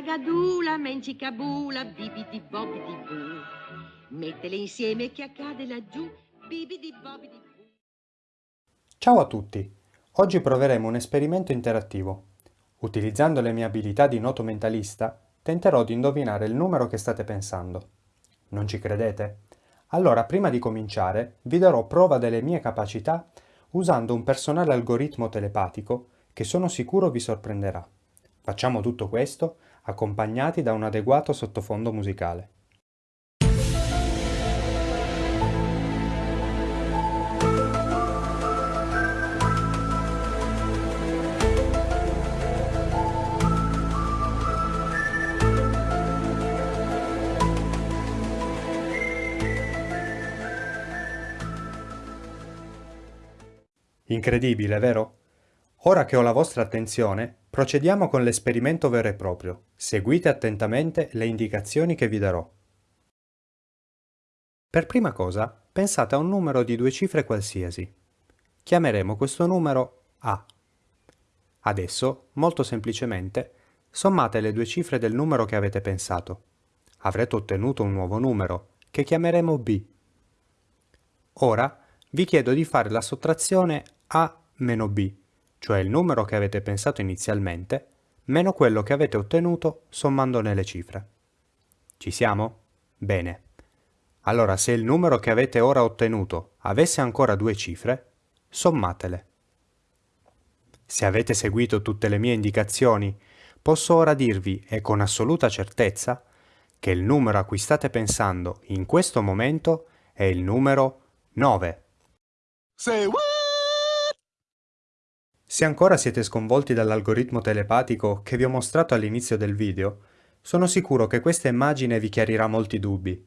ragadula, mencicabula, bibidi bobidi boo. Mettele insieme che accade laggiù, bibidi bobidi boo. Ciao a tutti! Oggi proveremo un esperimento interattivo. Utilizzando le mie abilità di noto mentalista, tenterò di indovinare il numero che state pensando. Non ci credete? Allora, prima di cominciare, vi darò prova delle mie capacità usando un personale algoritmo telepatico che sono sicuro vi sorprenderà. Facciamo tutto questo accompagnati da un adeguato sottofondo musicale. Incredibile, vero? Ora che ho la vostra attenzione, procediamo con l'esperimento vero e proprio. Seguite attentamente le indicazioni che vi darò. Per prima cosa, pensate a un numero di due cifre qualsiasi. Chiameremo questo numero A. Adesso, molto semplicemente, sommate le due cifre del numero che avete pensato. Avrete ottenuto un nuovo numero, che chiameremo B. Ora vi chiedo di fare la sottrazione A meno B, cioè il numero che avete pensato inizialmente, meno quello che avete ottenuto sommandone le cifre. Ci siamo? Bene. Allora se il numero che avete ora ottenuto avesse ancora due cifre, sommatele. Se avete seguito tutte le mie indicazioni, posso ora dirvi, e con assoluta certezza, che il numero a cui state pensando in questo momento è il numero 9. Say what? Se ancora siete sconvolti dall'algoritmo telepatico che vi ho mostrato all'inizio del video, sono sicuro che questa immagine vi chiarirà molti dubbi.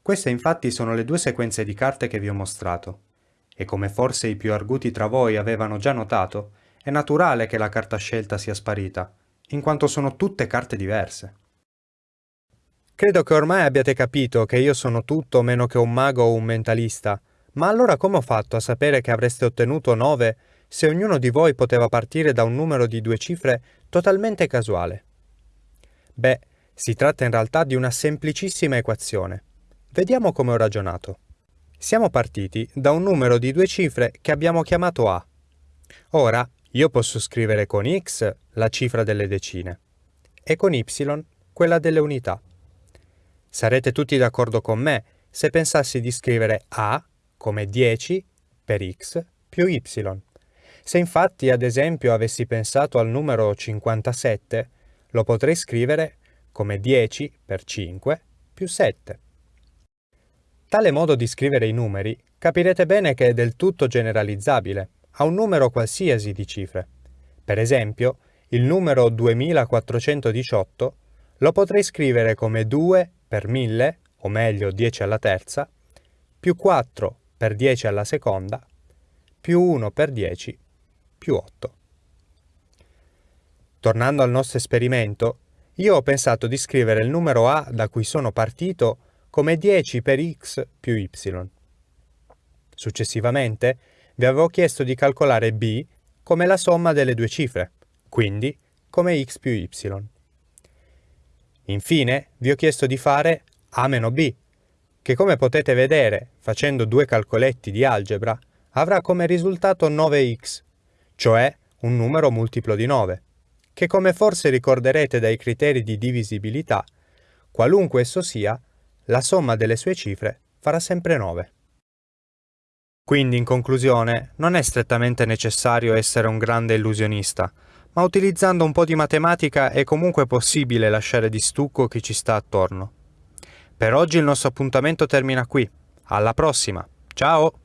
Queste infatti sono le due sequenze di carte che vi ho mostrato, e come forse i più arguti tra voi avevano già notato, è naturale che la carta scelta sia sparita, in quanto sono tutte carte diverse. Credo che ormai abbiate capito che io sono tutto meno che un mago o un mentalista, ma allora come ho fatto a sapere che avreste ottenuto 9 se ognuno di voi poteva partire da un numero di due cifre totalmente casuale? Beh, si tratta in realtà di una semplicissima equazione. Vediamo come ho ragionato. Siamo partiti da un numero di due cifre che abbiamo chiamato A. Ora, io posso scrivere con x la cifra delle decine e con y quella delle unità. Sarete tutti d'accordo con me se pensassi di scrivere A come 10 per x più y. Se infatti ad esempio avessi pensato al numero 57, lo potrei scrivere come 10 per 5 più 7. Tale modo di scrivere i numeri capirete bene che è del tutto generalizzabile a un numero qualsiasi di cifre. Per esempio, il numero 2418 lo potrei scrivere come 2 per 1000, o meglio 10 alla terza, più 4 per 10 alla seconda, più 1 per 10 più 8. Tornando al nostro esperimento, io ho pensato di scrivere il numero A da cui sono partito come 10 per x più y. Successivamente vi avevo chiesto di calcolare b come la somma delle due cifre, quindi come x più y. Infine vi ho chiesto di fare a meno b, che come potete vedere, facendo due calcoletti di algebra, avrà come risultato 9x cioè un numero multiplo di 9, che come forse ricorderete dai criteri di divisibilità, qualunque esso sia, la somma delle sue cifre farà sempre 9. Quindi, in conclusione, non è strettamente necessario essere un grande illusionista, ma utilizzando un po' di matematica è comunque possibile lasciare di stucco chi ci sta attorno. Per oggi il nostro appuntamento termina qui. Alla prossima! Ciao!